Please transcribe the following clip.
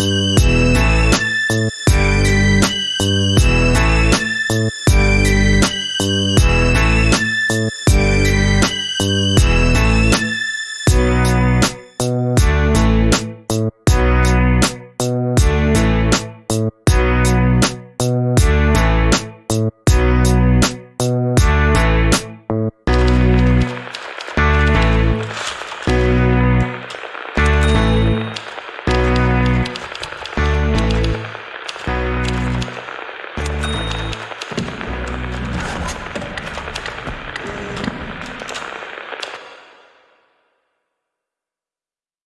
You.